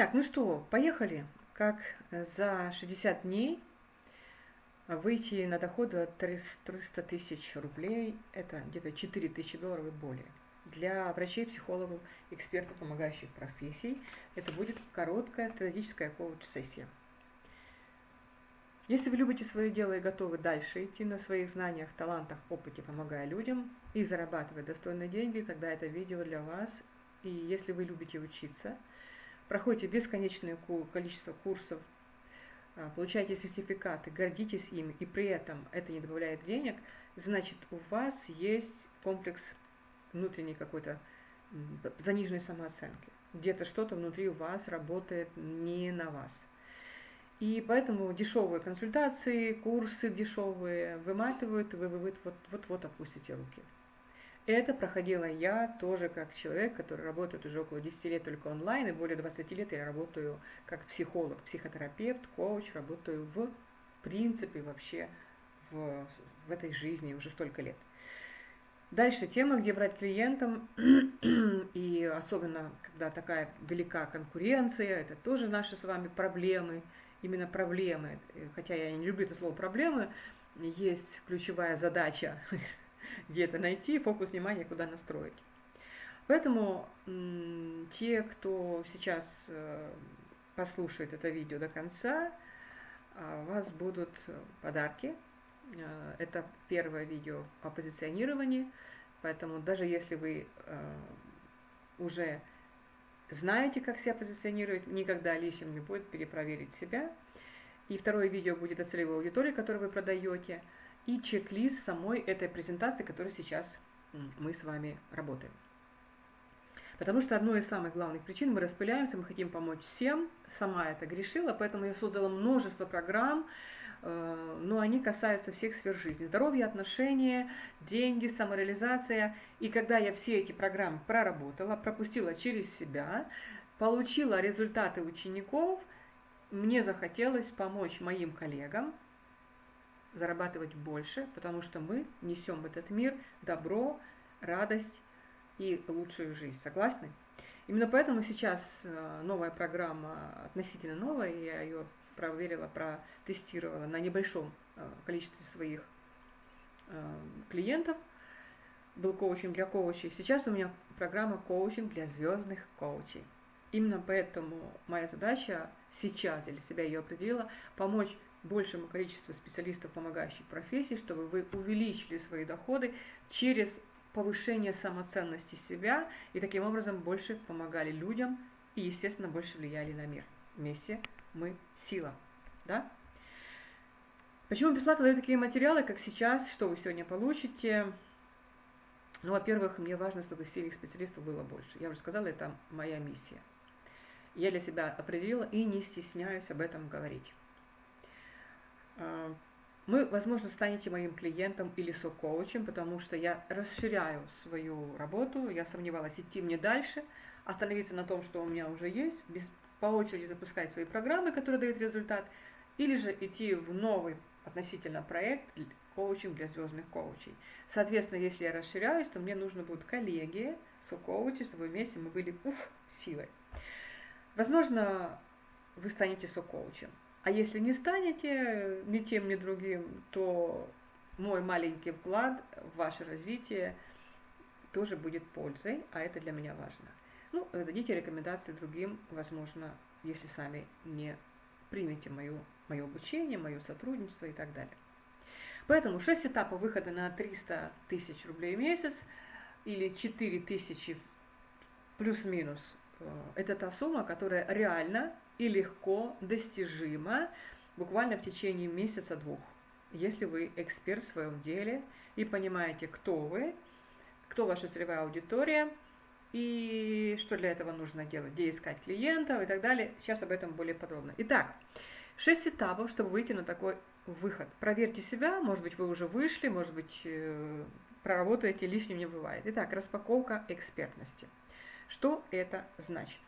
Так, ну что, поехали. Как за 60 дней выйти на доход от 300 тысяч рублей, это где-то 4 тысячи долларов и более. Для врачей, психологов, экспертов, помогающих профессий, это будет короткая стратегическая коуч-сессия. Если вы любите свое дело и готовы дальше идти на своих знаниях, талантах, опыте, помогая людям и зарабатывать достойные деньги, тогда это видео для вас. И если вы любите учиться – проходите бесконечное количество курсов, а, получаете сертификаты, гордитесь ими, и при этом это не добавляет денег, значит, у вас есть комплекс внутренней какой-то заниженной самооценки. Где-то что-то внутри у вас работает не на вас. И поэтому дешевые консультации, курсы дешевые выматывают, вы вот-вот опустите руки. Это проходила я тоже как человек, который работает уже около 10 лет только онлайн, и более 20 лет я работаю как психолог, психотерапевт, коуч, работаю в принципе вообще в, в этой жизни уже столько лет. Дальше тема, где брать клиентам, и особенно, когда такая велика конкуренция, это тоже наши с вами проблемы, именно проблемы, хотя я не люблю это слово проблемы, есть ключевая задача где это найти, фокус внимания куда настроить. Поэтому те, кто сейчас э, послушает это видео до конца, а, у вас будут подарки. Э, это первое видео о позиционировании, поэтому даже если вы э, уже знаете, как себя позиционировать, никогда лишним не будет перепроверить себя. И второе видео будет о целевой аудитории, которую вы продаете – и чек-лист самой этой презентации, которой сейчас мы с вами работаем. Потому что одной из самых главных причин мы распыляемся, мы хотим помочь всем, сама это грешила, поэтому я создала множество программ, э, но они касаются всех сфер жизни. Здоровье, отношения, деньги, самореализация. И когда я все эти программы проработала, пропустила через себя, получила результаты учеников, мне захотелось помочь моим коллегам, зарабатывать больше, потому что мы несем в этот мир добро, радость и лучшую жизнь. Согласны? Именно поэтому сейчас э, новая программа, относительно новая, я ее проверила, протестировала на небольшом э, количестве своих э, клиентов. Был коучинг для коучей. Сейчас у меня программа коучинг для звездных коучей. Именно поэтому моя задача сейчас, я для себя ее определила, помочь большему количеству специалистов, помогающих профессии, чтобы вы увеличили свои доходы через повышение самоценности себя и таким образом больше помогали людям и, естественно, больше влияли на мир. Вместе мы сила. Да? Почему бесплатно даю такие материалы, как сейчас, что вы сегодня получите? Ну, во-первых, мне важно, чтобы сильных специалистов было больше. Я уже сказала, это моя миссия. Я для себя определила и не стесняюсь об этом говорить. Вы, возможно, станете моим клиентом или со-коучем, потому что я расширяю свою работу, я сомневалась, идти мне дальше, остановиться на том, что у меня уже есть, без, по очереди запускать свои программы, которые дают результат, или же идти в новый относительно проект коучинг для звездных коучей. Соответственно, если я расширяюсь, то мне нужно будут коллеги, со-коучи, чтобы вместе мы были уф, силой. Возможно, вы станете со-коучем. А если не станете ни тем, ни другим, то мой маленький вклад в ваше развитие тоже будет пользой, а это для меня важно. Ну, дадите рекомендации другим, возможно, если сами не примете мое, мое обучение, мое сотрудничество и так далее. Поэтому 6 этапов выхода на 300 тысяч рублей в месяц или 4 тысячи плюс-минус э, – это та сумма, которая реально и легко достижимо буквально в течение месяца-двух. Если вы эксперт в своем деле и понимаете, кто вы, кто ваша целевая аудитория и что для этого нужно делать, где искать клиентов и так далее. Сейчас об этом более подробно. Итак, шесть этапов, чтобы выйти на такой выход. Проверьте себя, может быть, вы уже вышли, может быть, э, проработаете, лишним не бывает. Итак, распаковка экспертности. Что это значит?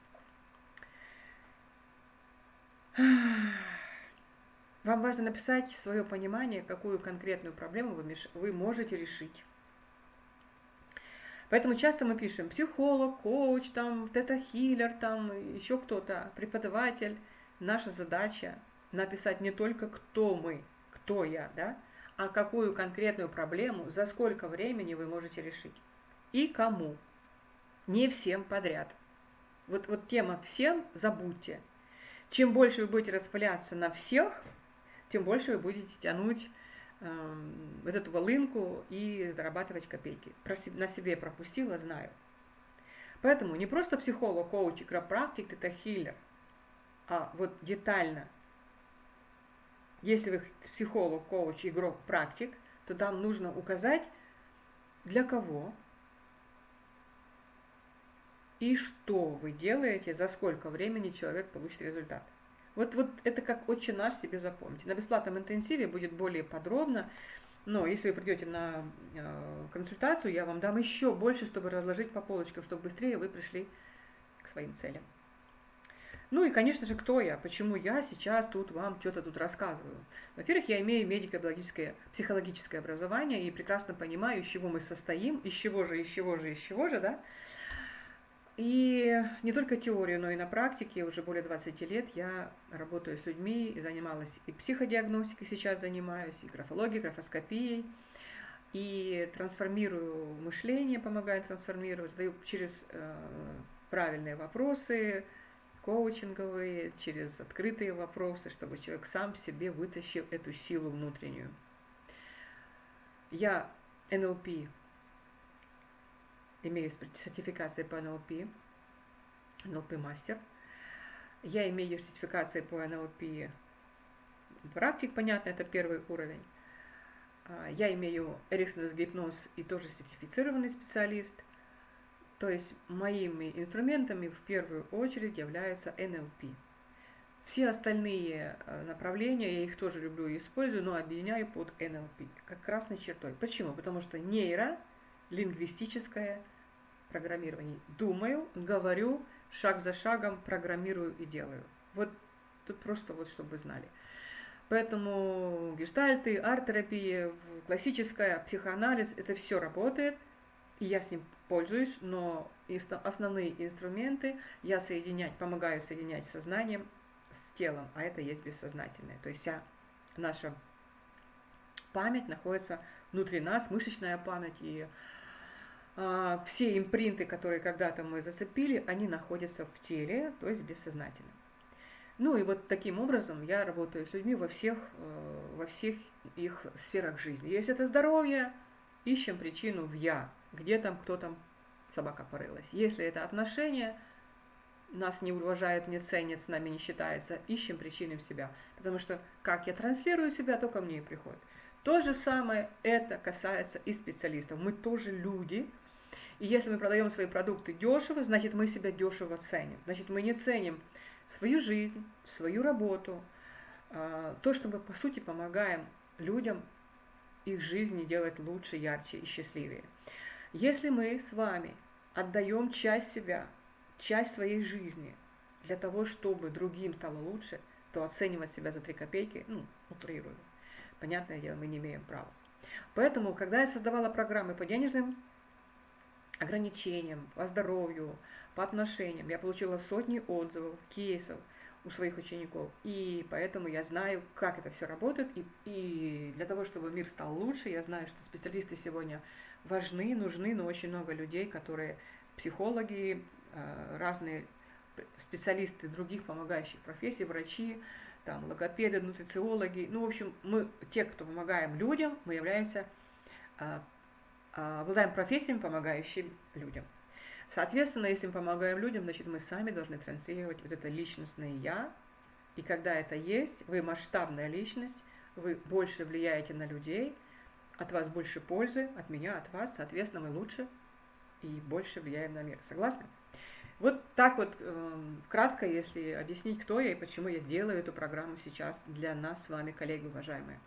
Вам важно написать свое понимание, какую конкретную проблему вы, можете решить. Поэтому часто мы пишем психолог, коуч, там, тета-хиллер, там, еще кто-то, преподаватель. Наша задача написать не только кто мы, кто я, да, а какую конкретную проблему, за сколько времени вы можете решить. И кому. Не всем подряд. Вот, вот тема «всем» забудьте. Чем больше вы будете распыляться на всех, тем больше вы будете тянуть э, вот эту волынку и зарабатывать копейки. Про, на себе пропустила, знаю. Поэтому не просто психолог, коуч, игропрактик, это хиллер, а вот детально. Если вы психолог, коуч, игрок, практик, то там нужно указать, для кого, и что вы делаете, за сколько времени человек получит результат. Вот, вот это как очень наш себе запомните. На бесплатном интенсиве будет более подробно, но если вы придете на э, консультацию, я вам дам еще больше, чтобы разложить по полочкам, чтобы быстрее вы пришли к своим целям. Ну и, конечно же, кто я, почему я сейчас тут вам что-то тут рассказываю. Во-первых, я имею медико-биологическое, психологическое образование и прекрасно понимаю, из чего мы состоим, из чего же, из чего же, из чего же, да. И не только теорию, но и на практике уже более 20 лет я работаю с людьми и занималась и психодиагностикой сейчас занимаюсь, и графологией, графоскопией, и трансформирую мышление, помогаю трансформировать, задаю через э, правильные вопросы, коучинговые, через открытые вопросы, чтобы человек сам себе вытащил эту силу внутреннюю. Я НЛП имею сертификации по НЛП, НЛП мастер. Я имею сертификации по НЛП практик, понятно, это первый уровень. А, я имею Эриксонус гипноз и тоже сертифицированный специалист. То есть моими инструментами в первую очередь являются НЛП. Все остальные э, направления, я их тоже люблю и использую, но объединяю под НЛП, как красной чертой. Почему? Потому что нейро, лингвистическое программирование. Думаю, говорю, шаг за шагом программирую и делаю. Вот тут просто вот, чтобы вы знали. Поэтому гештальты, арт-терапия, классическая, психоанализ, это все работает, и я с ним пользуюсь, но основные инструменты я соединять, помогаю соединять сознанием с телом, а это есть бессознательное. То есть вся наша память находится внутри нас, мышечная память и все импринты, которые когда-то мы зацепили, они находятся в теле, то есть бессознательно. Ну и вот таким образом я работаю с людьми во всех, э, во всех их сферах жизни. Если это здоровье, ищем причину в «я», где там, кто там, собака порылась. Если это отношения, нас не уважают, не ценят, с нами не считается, ищем причины в себя. Потому что как я транслирую себя, то ко мне и приходит. То же самое это касается и специалистов. Мы тоже люди, и если мы продаем свои продукты дешево, значит мы себя дешево ценим. Значит мы не ценим свою жизнь, свою работу, а, то, что мы по сути помогаем людям их жизни делать лучше, ярче и счастливее. Если мы с вами отдаем часть себя, часть своей жизни для того, чтобы другим стало лучше, то оценивать себя за три копейки, ну, утрирую. Понятное дело, мы не имеем права. Поэтому, когда я создавала программы по денежным ограничениям, по здоровью, по отношениям. Я получила сотни отзывов, кейсов у своих учеников, и поэтому я знаю, как это все работает, и, и для того, чтобы мир стал лучше, я знаю, что специалисты сегодня важны, нужны, но очень много людей, которые психологи, э, разные специалисты других помогающих профессий, врачи, там, логопеды, нутрициологи, ну, в общем, мы, те, кто помогаем людям, мы являемся э, обладаем профессиями, помогающими людям. Соответственно, если мы помогаем людям, значит, мы сами должны транслировать вот это личностное «я». И когда это есть, вы масштабная личность, вы больше влияете на людей, от вас больше пользы, от меня, от вас, соответственно, мы лучше и больше влияем на мир. Согласны? Вот так вот э, кратко, если объяснить, кто я и почему я делаю эту программу сейчас для нас с вами, коллеги уважаемые.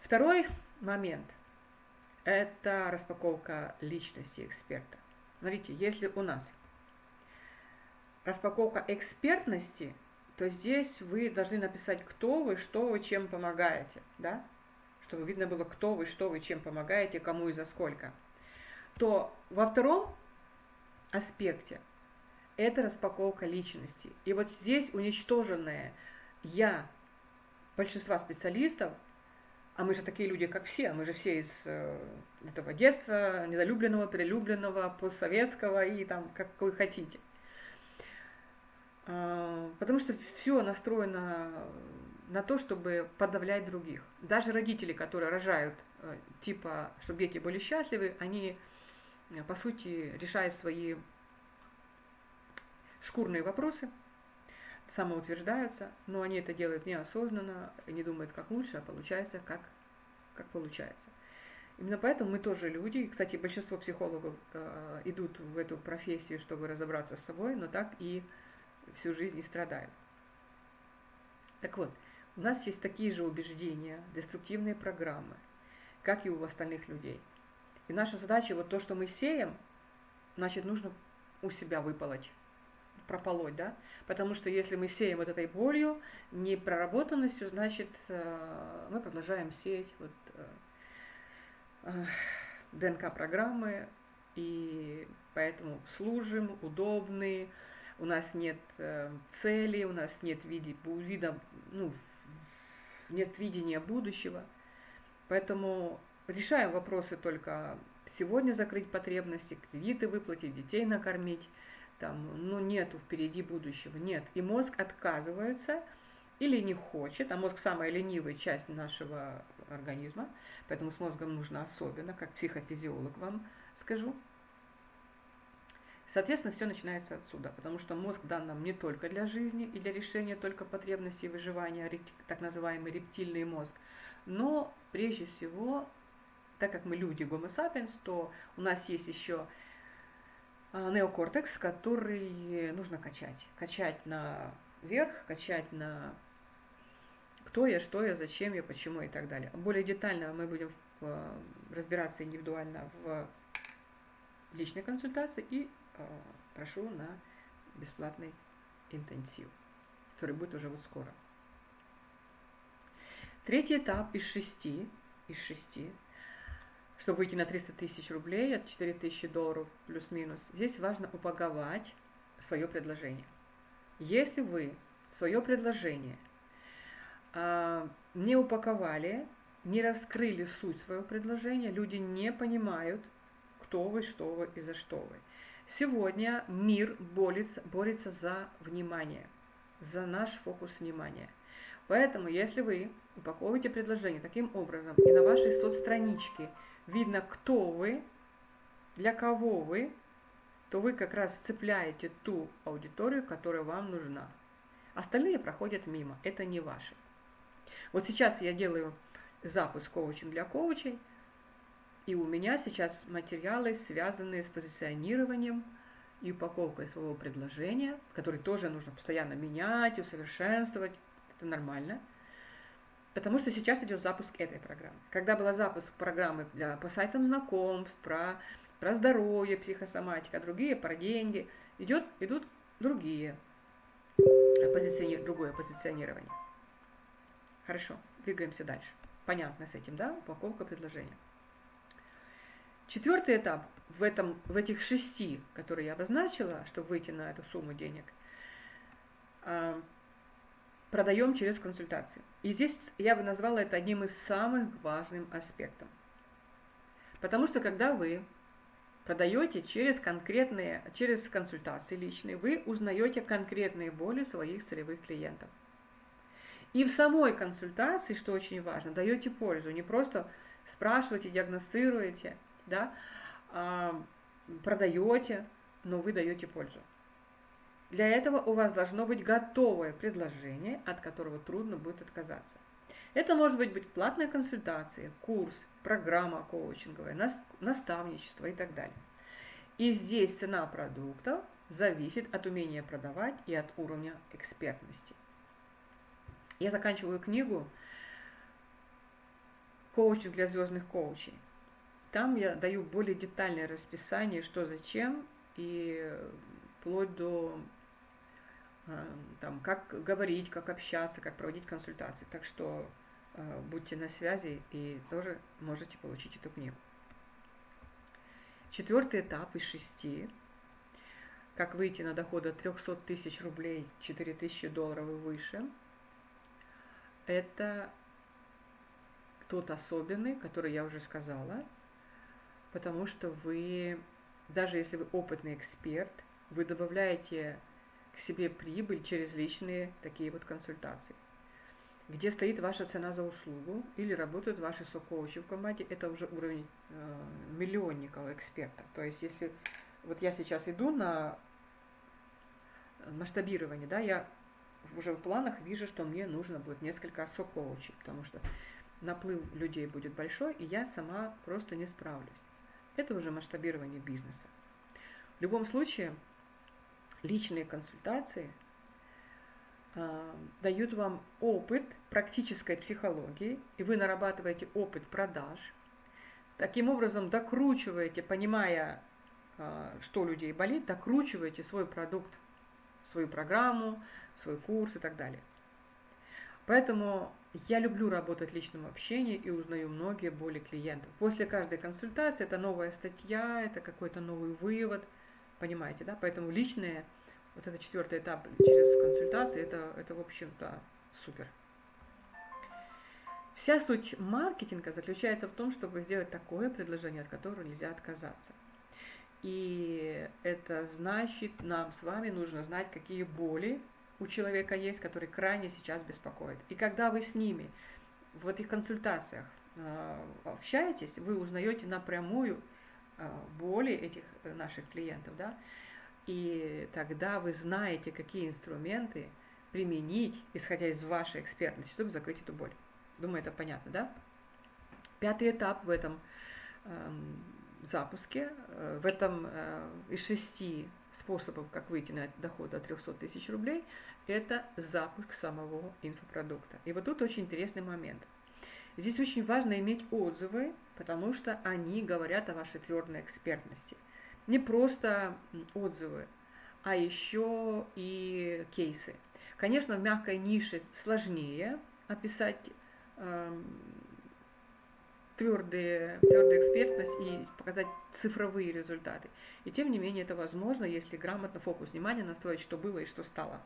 Второй момент – это распаковка личности эксперта. Смотрите, если у нас распаковка экспертности, то здесь вы должны написать, кто вы, что вы, чем помогаете, да? Чтобы видно было, кто вы, что вы, чем помогаете, кому и за сколько – то во втором аспекте это распаковка личности. И вот здесь уничтоженное «я» большинства специалистов, а мы же такие люди, как все, мы же все из э, этого детства, недолюбленного, перелюбленного, постсоветского и там, как вы хотите. А, потому что все настроено на то, чтобы подавлять других. Даже родители, которые рожают, э, типа, чтобы дети были счастливы, они, э, по сути, решают свои шкурные вопросы, самоутверждаются, но они это делают неосознанно, не думают, как лучше, а получается, как, как получается. Именно поэтому мы тоже люди. Кстати, большинство психологов э, идут в эту профессию, чтобы разобраться с собой, но так и всю жизнь и страдают. Так вот, у нас есть такие же убеждения, деструктивные программы, как и у остальных людей. И наша задача, вот то, что мы сеем, значит, нужно у себя выполоть прополоть, да, потому что если мы сеем вот этой болью, непроработанностью, значит, э, мы продолжаем сеять вот э, э, ДНК-программы, и поэтому служим, удобны, у нас нет цели, у нас нет види, вида, ну, нет видения будущего, поэтому решаем вопросы только сегодня закрыть потребности, кредиты выплатить, детей накормить, там, ну, нету впереди будущего, нет. И мозг отказывается или не хочет, а мозг самая ленивая часть нашего организма, поэтому с мозгом нужно особенно, как психофизиолог вам скажу. Соответственно, все начинается отсюда, потому что мозг дан нам не только для жизни и для решения только потребностей выживания, так называемый рептильный мозг, но прежде всего, так как мы люди Homo sapiens, то у нас есть еще неокортекс, который нужно качать. Качать на вверх, качать на кто я, что я, зачем я, почему и так далее. Более детально мы будем э, разбираться индивидуально в личной консультации и э, прошу на бесплатный интенсив, который будет уже вот скоро. Третий этап из шести, из шести чтобы выйти на 300 тысяч рублей, от 4 тысячи долларов плюс-минус, здесь важно упаковать свое предложение. Если вы свое предложение а, не упаковали, не раскрыли суть своего предложения, люди не понимают, кто вы, что вы и за что вы. Сегодня мир борется, борется за внимание, за наш фокус внимания. Поэтому, если вы упаковываете предложение таким образом и на вашей соцстраничке – видно, кто вы, для кого вы, то вы как раз цепляете ту аудиторию, которая вам нужна. Остальные проходят мимо, это не ваши. Вот сейчас я делаю запуск коучинг для коучей, и у меня сейчас материалы, связанные с позиционированием и упаковкой своего предложения, которые тоже нужно постоянно менять, усовершенствовать, это нормально – Потому что сейчас идет запуск этой программы. Когда был запуск программы для, по сайтам знакомств, про, про здоровье, психосоматика, другие про деньги, идет, идут другие позициони, другое позиционирование. Хорошо, двигаемся дальше. Понятно с этим, да? Упаковка предложения. Четвертый этап в, этом, в этих шести, которые я обозначила, чтобы выйти на эту сумму денег – а, продаем через консультации. И здесь я бы назвала это одним из самых важных аспектов. Потому что когда вы продаете через конкретные, через консультации личные, вы узнаете конкретные боли своих целевых клиентов. И в самой консультации, что очень важно, даете пользу, не просто спрашиваете, диагностируете, да, а продаете, но вы даете пользу. Для этого у вас должно быть готовое предложение, от которого трудно будет отказаться. Это может быть, быть платная консультация, курс, программа коучинговая, наставничество и так далее. И здесь цена продуктов зависит от умения продавать и от уровня экспертности. Я заканчиваю книгу «Коучинг для звездных коучей». Там я даю более детальное расписание, что зачем, и вплоть до там, как говорить, как общаться, как проводить консультации. Так что э, будьте на связи и тоже можете получить эту книгу. Четвертый этап из шести, как выйти на доход от 300 тысяч рублей, 4 тысячи долларов и выше, это тот особенный, который я уже сказала, потому что вы, даже если вы опытный эксперт, вы добавляете к себе прибыль через личные такие вот консультации. Где стоит ваша цена за услугу или работают ваши сокоучи в команде, это уже уровень э, миллионников эксперта. То есть если вот я сейчас иду на масштабирование, да, я уже в планах вижу, что мне нужно будет несколько сокоучей, потому что наплыв людей будет большой, и я сама просто не справлюсь. Это уже масштабирование бизнеса. В любом случае, личные консультации э, дают вам опыт практической психологии, и вы нарабатываете опыт продаж. Таким образом, докручиваете, понимая, э, что людей болит, докручиваете свой продукт, свою программу, свой курс и так далее. Поэтому я люблю работать в личном общении и узнаю многие боли клиентов. После каждой консультации это новая статья, это какой-то новый вывод – Понимаете, да? Поэтому личные, вот это четвертый этап через консультации, это, это в общем-то, супер. Вся суть маркетинга заключается в том, чтобы сделать такое предложение, от которого нельзя отказаться. И это значит, нам с вами нужно знать, какие боли у человека есть, которые крайне сейчас беспокоят. И когда вы с ними в этих консультациях э, общаетесь, вы узнаете напрямую боли этих э, наших клиентов, да, и тогда вы знаете, какие инструменты применить, исходя из вашей экспертности, чтобы закрыть эту боль. Думаю, это понятно, да? Пятый этап в этом э, запуске, э, в этом э, из шести способов, как выйти на доход до 300 тысяч рублей, это запуск самого инфопродукта. И вот тут очень интересный момент – Здесь очень важно иметь отзывы, потому что они говорят о вашей твердой экспертности. Не просто отзывы, а еще и кейсы. Конечно, в мягкой нише сложнее описать э, твердые, твердую экспертность и показать цифровые результаты. И тем не менее это возможно, если грамотно фокус внимания настроить, что было и что стало.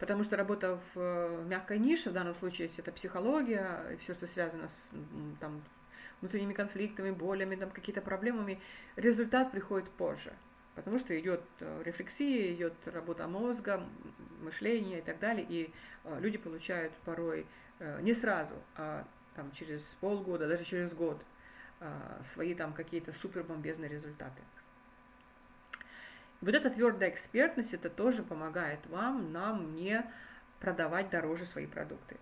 Потому что работа в э, мягкой нише, в данном случае, если это психология, все, что связано с там, внутренними конфликтами, болями, там, какие-то проблемами, результат приходит позже. Потому что идет э, рефлексия, идет работа мозга, мышление и так далее, и э, люди получают порой не сразу, а там, через полгода, даже через год свои там какие-то супербомбезные результаты. Вот эта твердая экспертность, это тоже помогает вам, нам не продавать дороже свои продукты.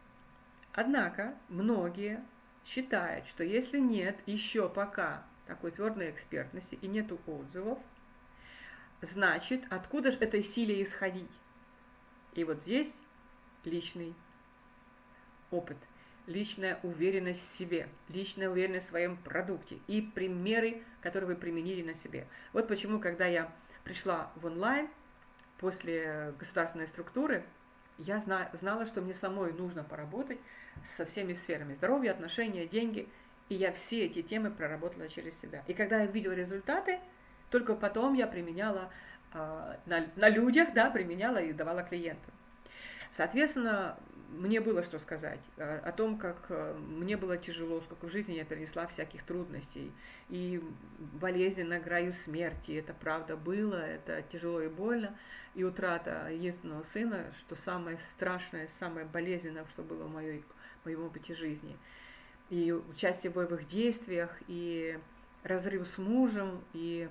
Однако многие считают, что если нет еще пока такой твердой экспертности и нету отзывов, значит, откуда же этой силе исходить? И вот здесь личный опыт, личная уверенность в себе, личная уверенность в своем продукте и примеры, которые вы применили на себе. Вот почему, когда я пришла в онлайн после государственной структуры, я зна знала, что мне самой нужно поработать со всеми сферами здоровья, отношения, деньги. И я все эти темы проработала через себя. И когда я видела результаты, только потом я применяла э, на, на людях, да, применяла и давала клиентам. Соответственно, мне было что сказать э, о том, как э, мне было тяжело, сколько в жизни я перенесла всяких трудностей. И болезни на краю смерти, это правда было, это тяжело и больно. И утрата единственного сына, что самое страшное, самое болезненное, что было в моей, моем опыте жизни. И участие в боевых действиях, и разрыв с мужем, и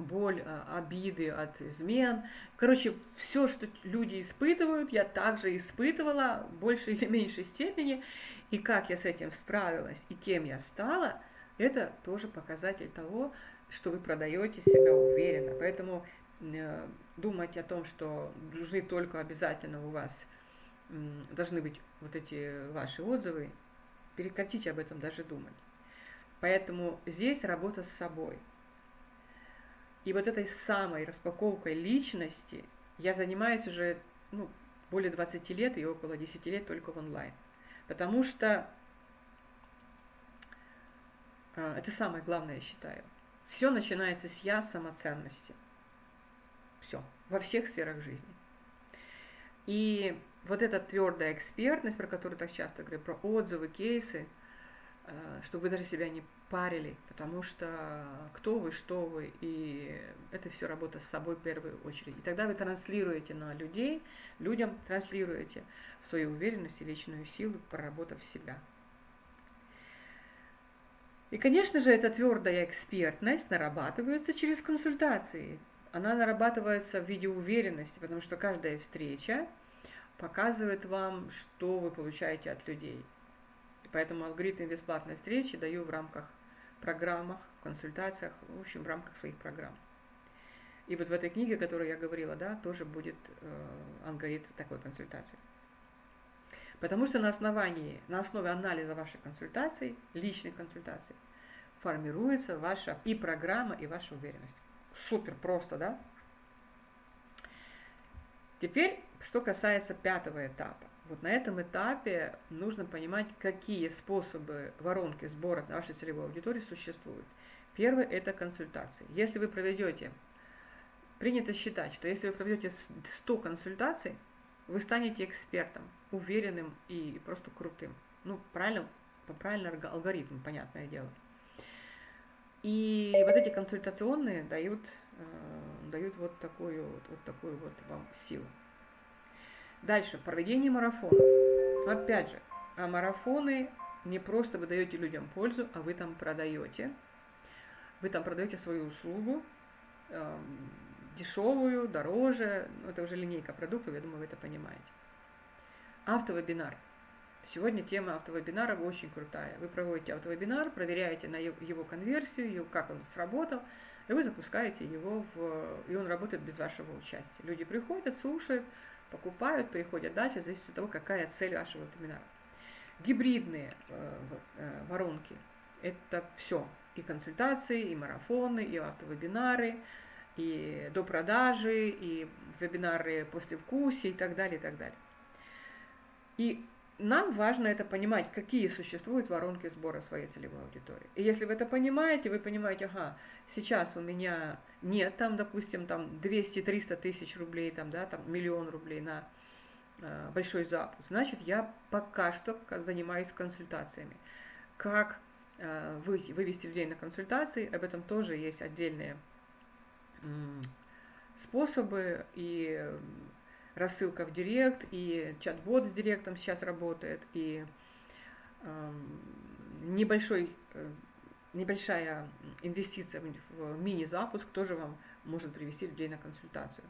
боль, а, обиды от измен. Короче, все, что люди испытывают, я также испытывала в большей или меньшей степени. И как я с этим справилась, и кем я стала, это тоже показатель того, что вы продаете себя уверенно. Поэтому э, думать о том, что нужны только обязательно у вас, э, должны быть вот эти ваши отзывы, прекратите об этом даже думать. Поэтому здесь работа с собой – и вот этой самой распаковкой личности я занимаюсь уже ну, более 20 лет и около 10 лет только в онлайн. Потому что э, это самое главное, я считаю. Все начинается с я самоценности. Все. Во всех сферах жизни. И вот эта твердая экспертность, про которую так часто говорю, про отзывы, кейсы, чтобы вы даже себя не парили, потому что кто вы, что вы, и это все работа с собой в первую очередь. И тогда вы транслируете на людей, людям транслируете свою уверенность и личную силу, проработав себя. И, конечно же, эта твердая экспертность нарабатывается через консультации. Она нарабатывается в виде уверенности, потому что каждая встреча показывает вам, что вы получаете от людей. Поэтому алгоритм бесплатной встречи даю в рамках программах, консультациях, в общем, в рамках своих программ. И вот в этой книге, о которой я говорила, да, тоже будет э, алгоритм такой консультации. Потому что на основании, на основе анализа вашей консультации, личной консультации, формируется ваша и программа, и ваша уверенность. Супер просто, да? Теперь, что касается пятого этапа. Вот на этом этапе нужно понимать, какие способы воронки сбора вашей целевой аудитории существуют. Первый – это консультации. Если вы проведете, принято считать, что если вы проведете 100 консультаций, вы станете экспертом, уверенным и просто крутым. Ну, правильно, по правильному алгоритму, понятное дело. И вот эти консультационные дают, э, дают вот такую вот, вот такую вот вам силу. Дальше, проведение марафонов. Опять же, а марафоны не просто вы даете людям пользу, а вы там продаете. Вы там продаете свою услугу, э, дешевую, дороже, ну, это уже линейка продуктов, я думаю, вы это понимаете. Автовебинар. Сегодня тема автовебинара очень крутая. Вы проводите автовебинар, проверяете на его конверсию, как он сработал, и вы запускаете его, в, и он работает без вашего участия. Люди приходят, слушают, покупают, приходят дальше, зависит от того, какая цель вашего вебинара. Гибридные э, э, воронки – это все. И консультации, и марафоны, и автовебинары, и до продажи, и вебинары после вкусия и так далее, и так далее. И нам важно это понимать, какие существуют воронки сбора своей целевой аудитории. И если вы это понимаете, вы понимаете, ага, сейчас у меня нет там, допустим, там 200-300 тысяч рублей, там, да, там миллион рублей на э, большой запуск, значит, я пока что занимаюсь консультациями. Как э, вы, вывести людей на консультации, об этом тоже есть отдельные э, способы и рассылка в директ, и чат-бот с директом сейчас работает, и э, небольшой, э, небольшая инвестиция в мини-запуск тоже вам может привести людей на консультацию.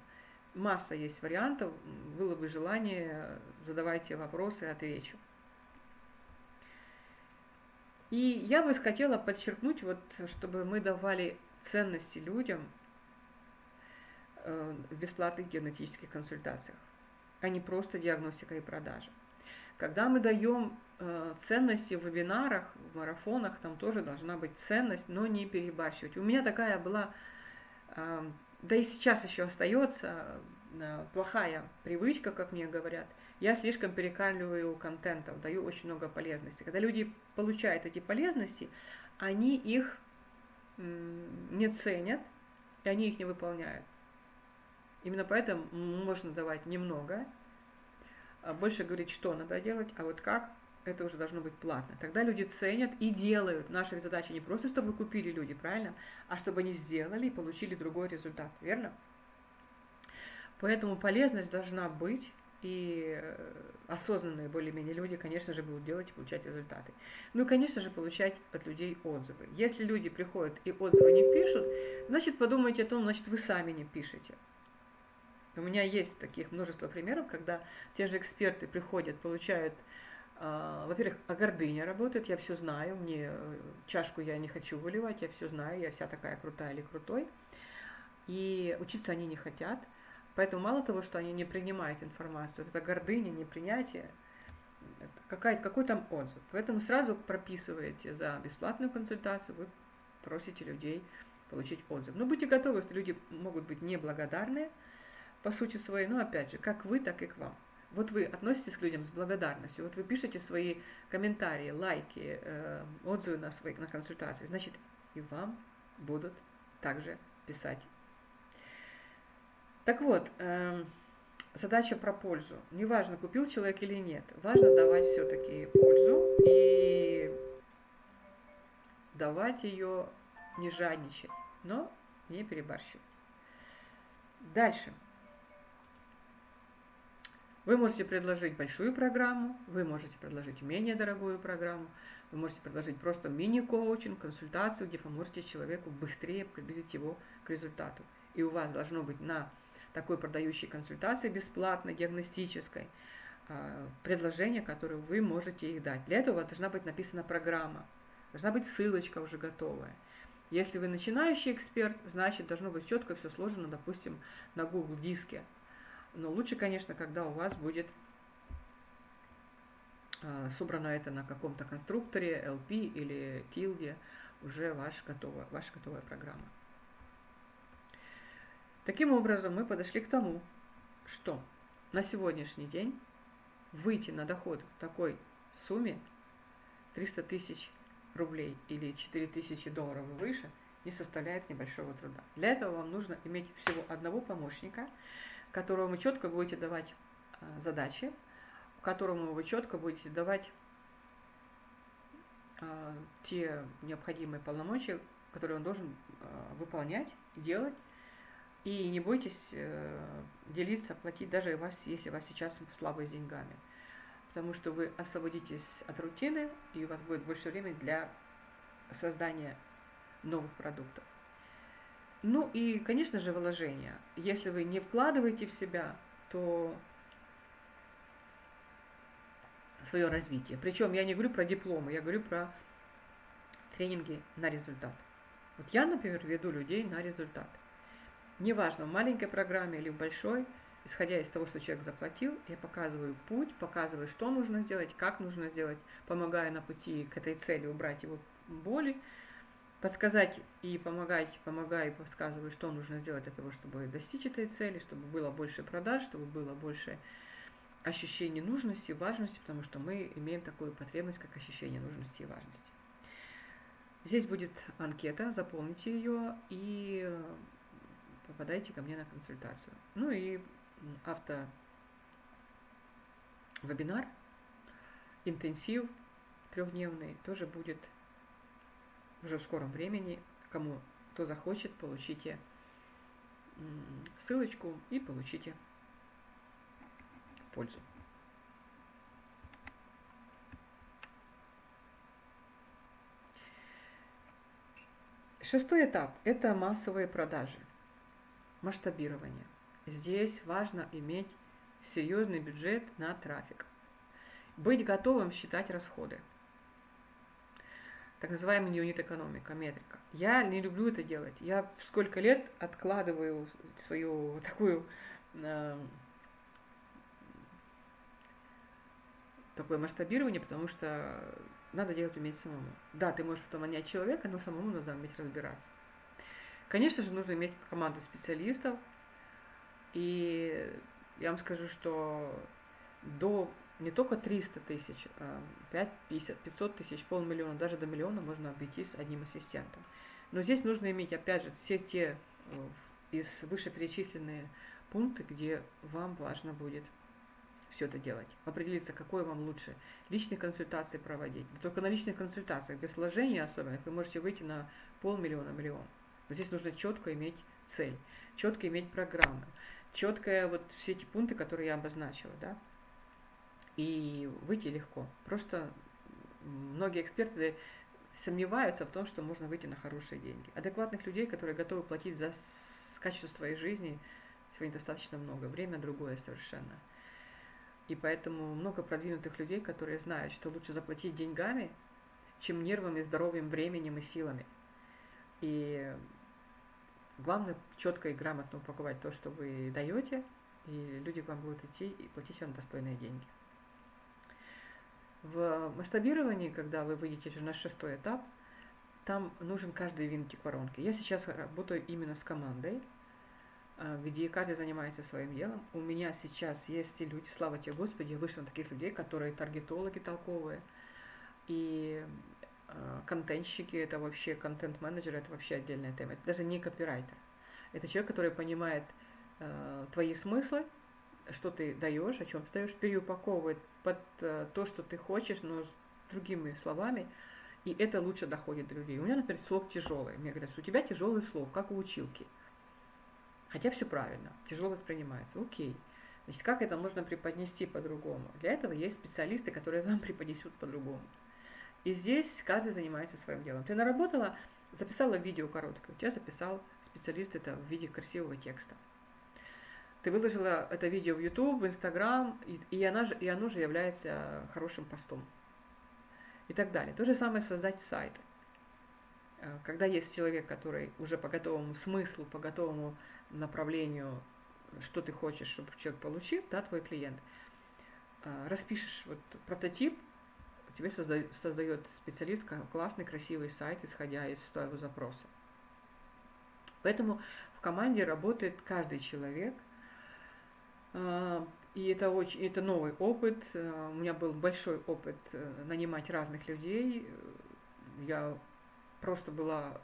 Масса есть вариантов, было бы желание, задавайте вопросы, отвечу. И я бы хотела подчеркнуть, вот, чтобы мы давали ценности людям, в бесплатных диагностических консультациях, а не просто диагностика и продажа. Когда мы даем э, ценности в вебинарах, в марафонах, там тоже должна быть ценность, но не перебарщивать. У меня такая была, э, да и сейчас еще остается, плохая привычка, как мне говорят. Я слишком перекармливаю контентом, даю очень много полезности. Когда люди получают эти полезности, они их не ценят, и они их не выполняют. Именно поэтому можно давать немного, а больше говорить, что надо делать, а вот как, это уже должно быть платно. Тогда люди ценят и делают. Наша задача не просто, чтобы купили люди, правильно, а чтобы они сделали и получили другой результат, верно? Поэтому полезность должна быть, и э, осознанные более-менее люди, конечно же, будут делать и получать результаты. Ну и, конечно же, получать от людей отзывы. Если люди приходят и отзывы не пишут, значит, подумайте о том, значит, вы сами не пишете. У меня есть таких множество примеров, когда те же эксперты приходят, получают, э, во-первых, а гордыня работает, я все знаю, мне э, чашку я не хочу выливать, я все знаю, я вся такая крутая или крутой. И учиться они не хотят. Поэтому мало того, что они не принимают информацию, это гордыня, непринятие, какой, какой там отзыв. Поэтому сразу прописываете за бесплатную консультацию, вы просите людей получить отзыв. Но будьте готовы, что люди могут быть неблагодарные, по сути своей, ну опять же, как вы, так и к вам. Вот вы относитесь к людям с благодарностью, вот вы пишете свои комментарии, лайки, э, отзывы на свои на консультации, значит и вам будут также писать. Так вот, э, задача про пользу. Неважно, купил человек или нет, важно давать все-таки пользу и давать ее не жадничать, но не перебарщивать. Дальше. Вы можете предложить большую программу, вы можете предложить менее дорогую программу, вы можете предложить просто мини-коучинг, консультацию, где поможете человеку быстрее приблизить его к результату. И у вас должно быть на такой продающей консультации бесплатной, диагностической, а, предложение, которое вы можете их дать. Для этого у вас должна быть написана программа, должна быть ссылочка уже готовая. Если вы начинающий эксперт, значит должно быть четко все сложено, допустим, на Google диске. Но лучше, конечно, когда у вас будет а, собрано это на каком-то конструкторе, LP или Tilde, уже ваш готовая, ваша готовая программа. Таким образом, мы подошли к тому, что на сегодняшний день выйти на доход в такой сумме 300 тысяч рублей или 4 тысячи долларов и выше не составляет небольшого труда. Для этого вам нужно иметь всего одного помощника, которого вы четко будете давать а, задачи, которому вы четко будете давать а, те необходимые полномочия, которые он должен а, выполнять делать. И не бойтесь э, делиться, платить, даже вас, если у вас сейчас слабые с деньгами. Потому что вы освободитесь от рутины, и у вас будет больше времени для создания новых продуктов. Ну и, конечно же, вложения. Если вы не вкладываете в себя, то свое развитие. Причем я не говорю про дипломы, я говорю про тренинги на результат. Вот я, например, веду людей на результат. Неважно, в маленькой программе или в большой, исходя из того, что человек заплатил, я показываю путь, показываю, что нужно сделать, как нужно сделать, помогая на пути к этой цели убрать его боли, подсказать и помогать, помогая и подсказываю, что нужно сделать для того, чтобы достичь этой цели, чтобы было больше продаж, чтобы было больше ощущения нужности, важности, потому что мы имеем такую потребность, как ощущение нужности и важности. Здесь будет анкета, заполните ее и попадайте ко мне на консультацию. Ну и авто вебинар, интенсив трехдневный тоже будет уже в скором времени. Кому кто захочет, получите ссылочку и получите пользу. Шестой этап – это массовые продажи, масштабирование. Здесь важно иметь серьезный бюджет на трафик. Быть готовым считать расходы – так называемый юнит экономика, метрика. Я не люблю это делать. Я сколько лет откладываю свою такую э, такое масштабирование, потому что надо делать уметь самому. Да, ты можешь потом нанять человека, но самому надо уметь разбираться. Конечно же, нужно иметь команду специалистов. И я вам скажу, что до не только 300 тысяч, 5, 50, 500 тысяч, полмиллиона, даже до миллиона можно обойтись одним ассистентом. Но здесь нужно иметь, опять же, все те э, из вышеперечисленные пункты, где вам важно будет все это делать. Определиться, какой вам лучше. Личные консультации проводить. Но только на личных консультациях, без вложения особенно, вы можете выйти на полмиллиона, миллион. Но здесь нужно четко иметь цель, четко иметь программы, четко вот все эти пункты, которые я обозначила, да, и выйти легко. Просто многие эксперты сомневаются в том, что можно выйти на хорошие деньги. Адекватных людей, которые готовы платить за качество своей жизни, сегодня достаточно много. Время другое совершенно. И поэтому много продвинутых людей, которые знают, что лучше заплатить деньгами, чем нервами, здоровьем, временем и силами. И главное четко и грамотно упаковать то, что вы даете, и люди к вам будут идти и платить вам достойные деньги. В масштабировании, когда вы выйдете на шестой этап, там нужен каждый винтик воронки. Я сейчас работаю именно с командой, а, где каждый занимается своим делом. У меня сейчас есть и люди, слава тебе Господи, я вышла на таких людей, которые таргетологи толковые. И э, контентщики, это вообще контент-менеджер, это вообще отдельная тема. Это даже не копирайтер. Это человек, который понимает э, твои смыслы, что ты даешь, о чем ты даешь, переупаковывает под э, то, что ты хочешь, но с другими словами, и это лучше доходит до людей. У меня, например, слог тяжелый. Мне говорят, у тебя тяжелый слог, как у училки. Хотя все правильно, тяжело воспринимается. Окей. Значит, как это можно преподнести по-другому? Для этого есть специалисты, которые вам преподнесут по-другому. И здесь каждый занимается своим делом. Ты наработала, записала видео короткое, у тебя записал специалист это в виде красивого текста. Ты выложила это видео в YouTube, в Instagram, и, и, она же, и оно же является хорошим постом. И так далее. То же самое создать сайт. Э, когда есть человек, который уже по готовому смыслу, по готовому направлению, что ты хочешь, чтобы человек получил, да, твой клиент, э, распишешь вот прототип, тебе создает, специалист классный, красивый сайт, исходя из своего запроса. Поэтому в команде работает каждый человек, и это очень, это новый опыт. А, у меня был большой опыт э, нанимать разных людей. Я просто была,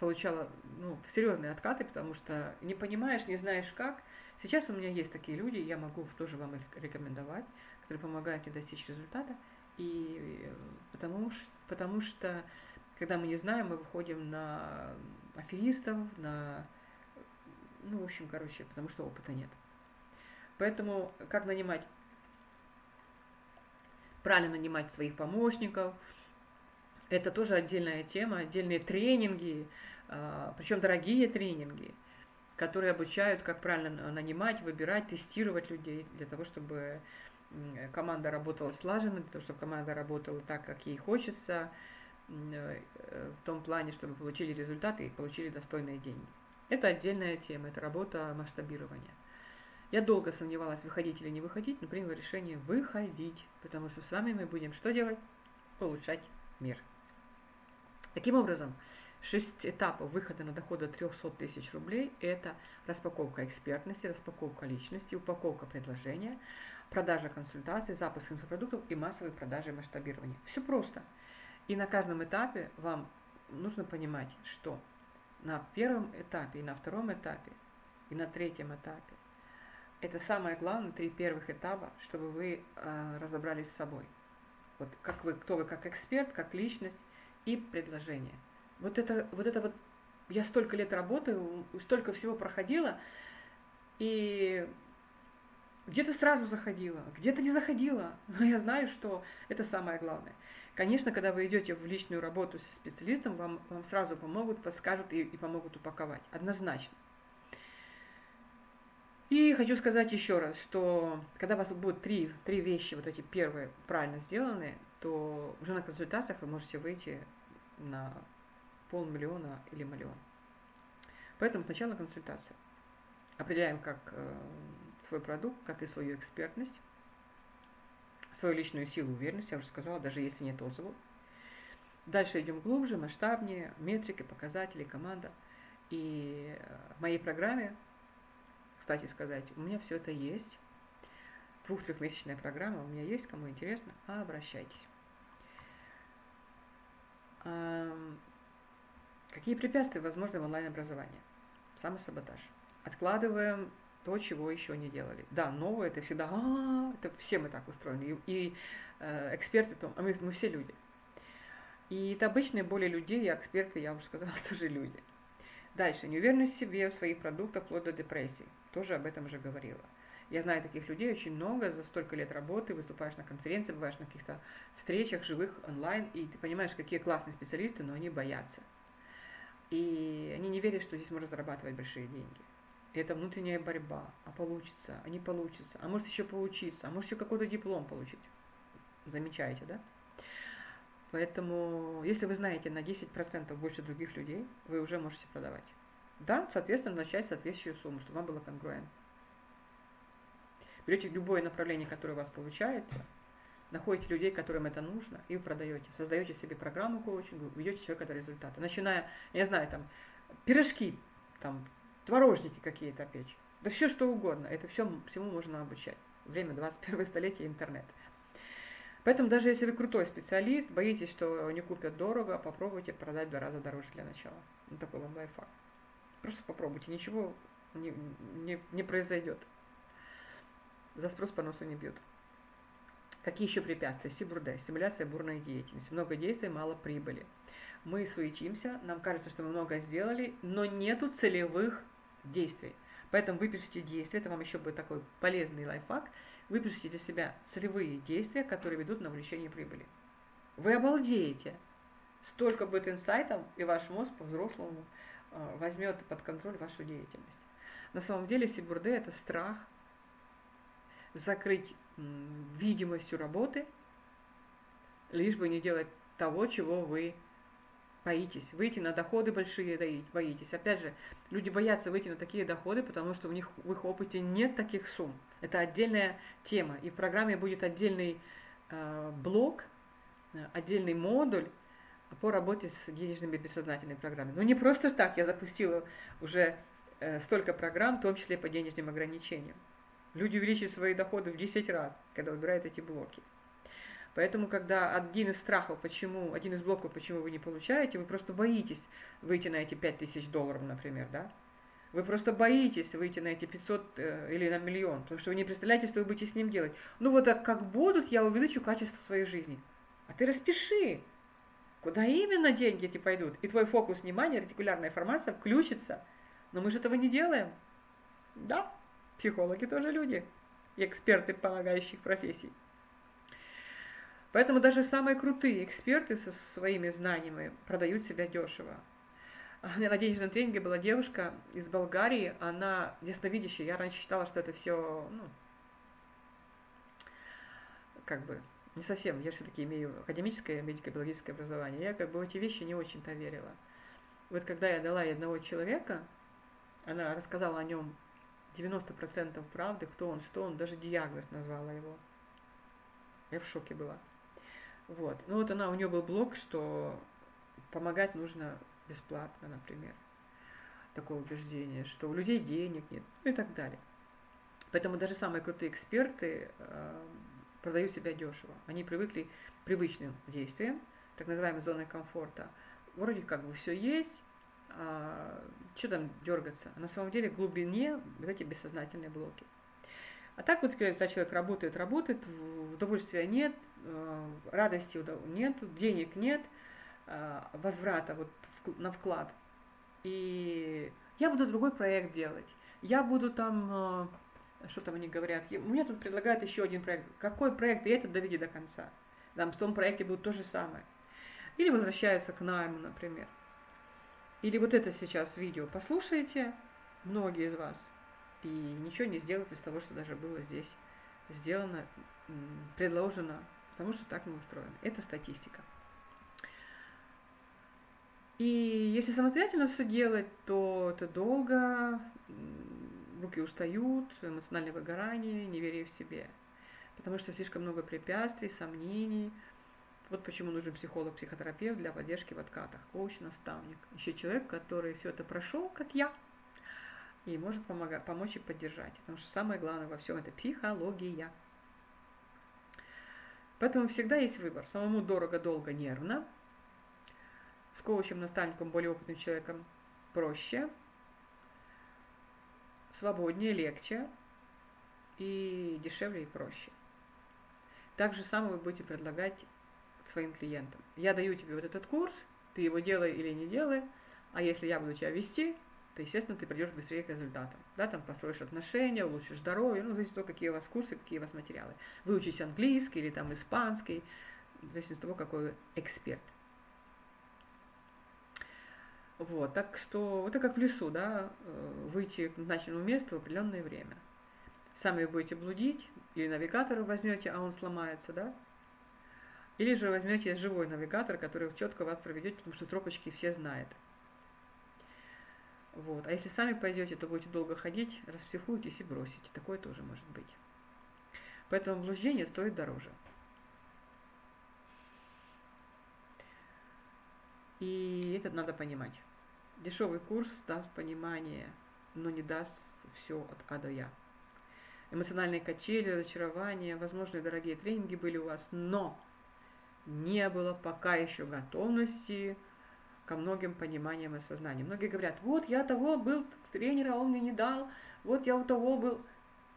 получала ну, серьезные откаты, потому что не понимаешь, не знаешь как. Сейчас у меня есть такие люди, я могу тоже вам их рекомендовать, которые помогают мне достичь результата. И э, потому, потому что, когда мы не знаем, мы выходим на аферистов, на... Ну, в общем, короче, потому что опыта нет. Поэтому как нанимать? Правильно нанимать своих помощников. Это тоже отдельная тема, отдельные тренинги, а, причем дорогие тренинги, которые обучают, как правильно нанимать, выбирать, тестировать людей для того, чтобы команда работала слаженно, для того, чтобы команда работала так, как ей хочется, э, в том плане, чтобы получили результаты и получили достойные деньги. Это отдельная тема, это работа масштабирования. Я долго сомневалась, выходить или не выходить, но приняла решение выходить, потому что с вами мы будем что делать? Улучшать мир. Таким образом, шесть этапов выхода на доход до 300 тысяч рублей – это распаковка экспертности, распаковка личности, упаковка предложения, продажа консультаций, запуск инфопродуктов и массовые продажи и масштабирование. Все просто. И на каждом этапе вам нужно понимать, что на первом этапе и на втором этапе и на третьем этапе это самое главное, три первых этапа, чтобы вы э, разобрались с собой. Вот как вы, кто вы как эксперт, как личность и предложение. Вот это, вот это вот, я столько лет работаю, столько всего проходила, и где-то сразу заходила, где-то не заходила, но я знаю, что это самое главное. Конечно, когда вы идете в личную работу со специалистом, вам, вам сразу помогут, подскажут и, и помогут упаковать. Однозначно. И хочу сказать еще раз, что когда у вас будут три, три вещи, вот эти первые, правильно сделаны, то уже на консультациях вы можете выйти на полмиллиона или миллион. Поэтому сначала консультация. Определяем как э, свой продукт, как и свою экспертность, свою личную силу, уверенность, я уже сказала, даже если нет отзывов. Дальше идем глубже, масштабнее, метрики, показатели, команда. И в моей программе, кстати сказать, у меня все это есть. Двух-трехмесячная программа у меня есть, кому интересно, обращайтесь. Какие препятствия возможны в онлайн-образовании? Самосаботаж. Откладываем то, чего еще не делали. Да, новое это всегда, а, -а, -а это все мы так устроены. И, и э, эксперты, то, а мы, мы все люди. И это обычные боли людей, и эксперты, я уже сказала, тоже люди. Дальше, неуверенность в себе, в своих продуктах, вплоть до депрессии. Тоже об этом уже говорила. Я знаю таких людей очень много, за столько лет работы, выступаешь на конференции, бываешь на каких-то встречах, живых, онлайн, и ты понимаешь, какие классные специалисты, но они боятся. И они не верят, что здесь можно зарабатывать большие деньги это внутренняя борьба, а получится, а не получится, а может еще поучиться, а может еще какой-то диплом получить. Замечаете, да? Поэтому, если вы знаете на 10% больше других людей, вы уже можете продавать. Да, соответственно, начать соответствующую сумму, чтобы вам было конгруент. Берете любое направление, которое у вас получается, находите людей, которым это нужно, и вы продаете. Создаете себе программу коучинга, ведете человека до результата. Начиная, я знаю, там, пирожки, там, творожники какие-то печь. Да все что угодно. Это все, всему можно обучать. Время 21 столетия интернет. Поэтому даже если вы крутой специалист, боитесь, что не купят дорого, попробуйте продать в два раза дороже для начала. Ну, такой вам лайфхак. Просто попробуйте, ничего не, не, не произойдет. За спрос по носу не бьют. Какие еще препятствия? Сибурде, стимуляция бурной деятельности. Много действий, мало прибыли. Мы суетимся, нам кажется, что мы много сделали, но нету целевых действий. Поэтому выпишите действия, это вам еще будет такой полезный лайфхак. Выпишите для себя целевые действия, которые ведут на увеличение прибыли. Вы обалдеете. Столько будет инсайтов, и ваш мозг по-взрослому возьмет под контроль вашу деятельность. На самом деле Сибурде – это страх закрыть видимостью работы, лишь бы не делать того, чего вы боитесь. Выйти на доходы большие боитесь. Опять же, люди боятся выйти на такие доходы, потому что у них в их опыте нет таких сумм. Это отдельная тема. И в программе будет отдельный э, блок, э, отдельный модуль по работе с денежными бессознательными программами. Но не просто так я запустила уже э, столько программ, в том числе по денежным ограничениям. Люди увеличивают свои доходы в 10 раз, когда выбирают эти блоки. Поэтому, когда один из страхов, почему, один из блоков, почему вы не получаете, вы просто боитесь выйти на эти 5000 долларов, например, да? Вы просто боитесь выйти на эти 500 э, или на миллион, потому что вы не представляете, что вы будете с ним делать. Ну вот так как будут, я увеличу качество своей жизни. А ты распиши, куда именно деньги эти пойдут. И твой фокус внимания, ретикулярная информация включится. Но мы же этого не делаем. Да, Психологи тоже люди, эксперты помогающих профессий. Поэтому даже самые крутые эксперты со своими знаниями продают себя дешево. У меня на денежном тренинге была девушка из Болгарии, она ясновидящая. Я раньше считала, что это все, ну, как бы, не совсем. Я все-таки имею академическое медико-биологическое образование. Я как бы в эти вещи не очень-то верила. Вот когда я дала ей одного человека, она рассказала о нем 90% правды, кто он, что он, даже диагноз назвала его. Я в шоке была. Вот. Ну вот она, у нее был блог, что помогать нужно бесплатно, например. Такое убеждение, что у людей денег нет, ну и так далее. Поэтому даже самые крутые эксперты э, продают себя дешево. Они привыкли к привычным действиям, так называемой зоной комфорта. Вроде как бы все есть, а, что там дергаться? А на самом деле в глубине вот эти бессознательные блоки. А так вот, когда человек работает, работает, удовольствия нет, э, радости нет, денег нет, э, возврата вот на вклад. И я буду другой проект делать. Я буду там, э, что там они говорят, мне тут предлагают еще один проект. Какой проект? И это доведи до конца. Там в том проекте будет то же самое. Или возвращаются к найму, например. Или вот это сейчас видео послушаете, многие из вас, и ничего не сделают из того, что даже было здесь сделано, предложено, потому что так мы устроены. Это статистика. И если самостоятельно все делать, то это долго, руки устают, эмоциональное выгорание, неверие в себе. Потому что слишком много препятствий, сомнений – вот почему нужен психолог, психотерапевт для поддержки в откатах, коуч, наставник. Еще человек, который все это прошел, как я, и может помогать, помочь и поддержать. Потому что самое главное во всем это психология. Поэтому всегда есть выбор. Самому дорого, долго, нервно. С коучем, наставником, более опытным человеком проще, свободнее, легче и дешевле и проще. Так же самое вы будете предлагать своим клиентам. Я даю тебе вот этот курс, ты его делай или не делай, а если я буду тебя вести, то, естественно, ты придешь быстрее к результатам. Да, там построишь отношения, улучшишь здоровье, ну, зависит от того, какие у вас курсы, какие у вас материалы. Выучись английский или там испанский, зависит от того, какой эксперт. Вот, так что это как в лесу, да, э, выйти к назначенному месту в определенное время. Сами будете блудить, или навигатора возьмете, а он сломается, да, или же возьмете живой навигатор, который четко вас проведет, потому что тропочки все знают. Вот. А если сами пойдете, то будете долго ходить, распсихуетесь и бросите. Такое тоже может быть. Поэтому блуждение стоит дороже. И это надо понимать. Дешевый курс даст понимание, но не даст все от А до Я. эмоциональные качели, разочарования, возможно, дорогие тренинги были у вас, но не было пока еще готовности ко многим пониманиям и осознаниям. Многие говорят, вот я того был тренера, он мне не дал, вот я у того был.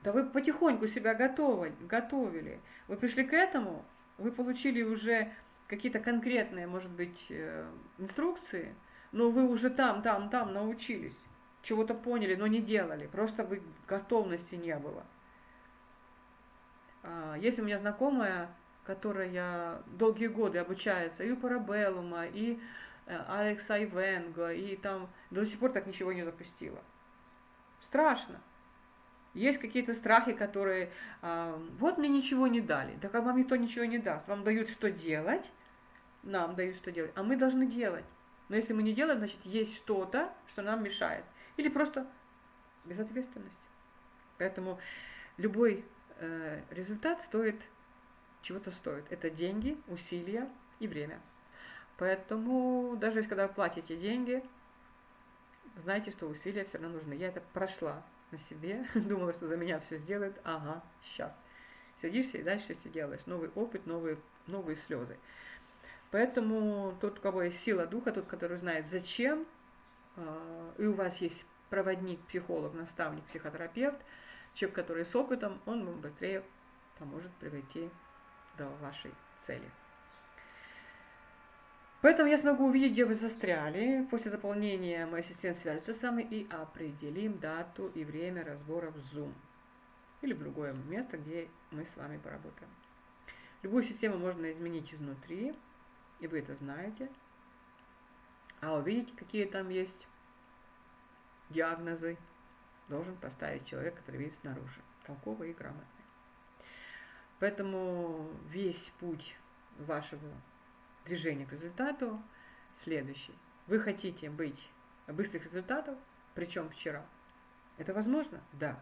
Да вы потихоньку себя готовили, готовили. Вы пришли к этому, вы получили уже какие-то конкретные, может быть, э, инструкции, но вы уже там, там, там научились, чего-то поняли, но не делали, просто вы готовности не было. А, есть у меня знакомая, которая долгие годы обучается и у Парабеллума, и э, Алекса Ивенга, и там до сих пор так ничего не запустила. Страшно. Есть какие-то страхи, которые, э, вот мне ничего не дали. Так а вам никто ничего не даст. Вам дают что делать, нам дают что делать, а мы должны делать. Но если мы не делаем, значит есть что-то, что нам мешает. Или просто безответственность. Поэтому любой э, результат стоит чего-то стоит. Это деньги, усилия и время. Поэтому даже если когда вы платите деньги, знайте, что усилия все равно нужны. Я это прошла на себе, думала, что за меня все сделают. Ага, сейчас. Садишься и дальше все делаешь. Новый опыт, новые, новые слезы. Поэтому тот, у кого есть сила духа, тот, который знает зачем, а, и у вас есть проводник, психолог, наставник, психотерапевт, человек, который с опытом, он вам быстрее поможет прийти до вашей цели. Поэтому я смогу увидеть, где вы застряли. После заполнения мой ассистент свяжется с вами и определим дату и время разбора в Zoom. Или в другое место, где мы с вами поработаем. Любую систему можно изменить изнутри, и вы это знаете. А увидеть, какие там есть диагнозы, должен поставить человек, который видит снаружи, толковый и грамотный. Поэтому весь путь вашего движения к результату следующий. Вы хотите быть быстрых результатов, причем вчера. Это возможно? Да.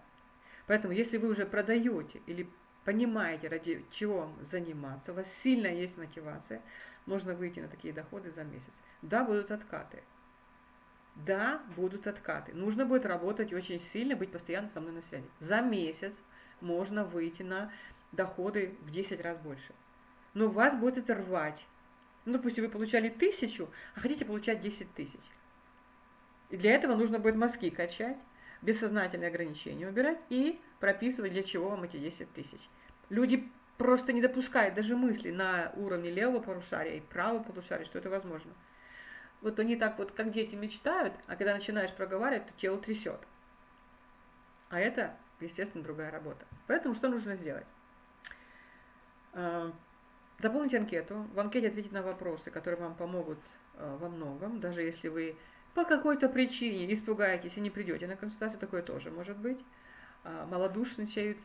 Поэтому, если вы уже продаете или понимаете, ради чего вам заниматься, у вас сильно есть мотивация, можно выйти на такие доходы за месяц. Да, будут откаты. Да, будут откаты. Нужно будет работать очень сильно, быть постоянно со мной на связи. За месяц можно выйти на доходы в 10 раз больше. Но вас будет рвать. Ну, допустим, вы получали тысячу, а хотите получать 10 тысяч. И для этого нужно будет мозги качать, бессознательные ограничения убирать и прописывать, для чего вам эти 10 тысяч. Люди просто не допускают даже мысли на уровне левого полушария и правого полушария, что это возможно. Вот они так вот, как дети мечтают, а когда начинаешь проговаривать, то тело трясет. А это, естественно, другая работа. Поэтому что нужно сделать? Заполните анкету. В анкете ответить на вопросы, которые вам помогут э, во многом, даже если вы по какой-то причине испугаетесь и не придете на консультацию, такое тоже может быть. Э, Малодушничают,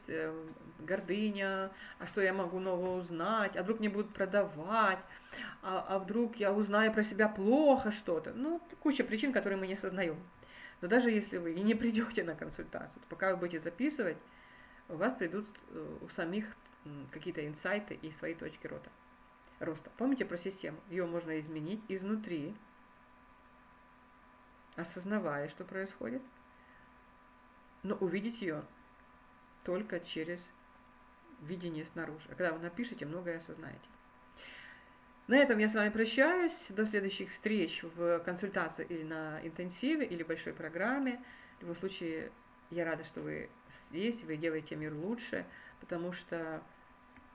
гордыня, а что я могу нового узнать, а вдруг мне будут продавать, а, а вдруг я узнаю про себя плохо что-то. Ну, куча причин, которые мы не осознаем. Но даже если вы и не придете на консультацию, то пока вы будете записывать, у вас придут у самих какие-то инсайты и свои точки роста. роста. Помните про систему? Ее можно изменить изнутри, осознавая, что происходит, но увидеть ее только через видение снаружи. А когда вы напишете, многое осознаете. На этом я с вами прощаюсь. До следующих встреч в консультации или на интенсиве, или большой программе. В любом случае, я рада, что вы здесь, вы делаете мир лучше, потому что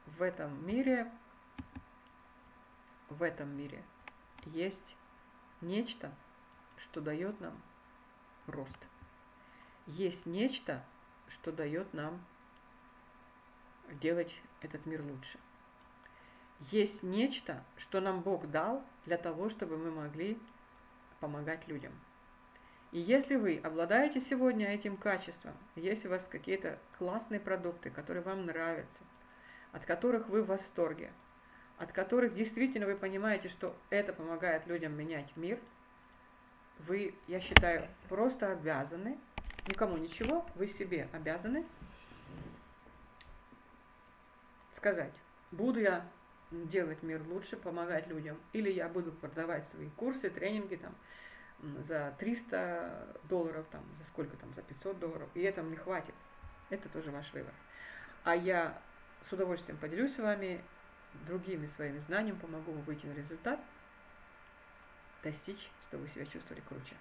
в этом мире, в этом мире есть нечто, что дает нам рост. Есть нечто, что дает нам делать этот мир лучше. Есть нечто, что нам Бог дал для того, чтобы мы могли помогать людям. И если вы обладаете сегодня этим качеством, если у вас какие-то классные продукты, которые вам нравятся, от которых вы в восторге, от которых действительно вы понимаете, что это помогает людям менять мир, вы, я считаю, просто обязаны, никому ничего, вы себе обязаны сказать, буду я делать мир лучше, помогать людям, или я буду продавать свои курсы, тренинги там за 300 долларов, там, за сколько там, за 500 долларов, и этого мне хватит. это тоже ваш выбор. А я с удовольствием поделюсь с вами другими своими знаниями, помогу вам выйти на результат, достичь, чтобы вы себя чувствовали круче.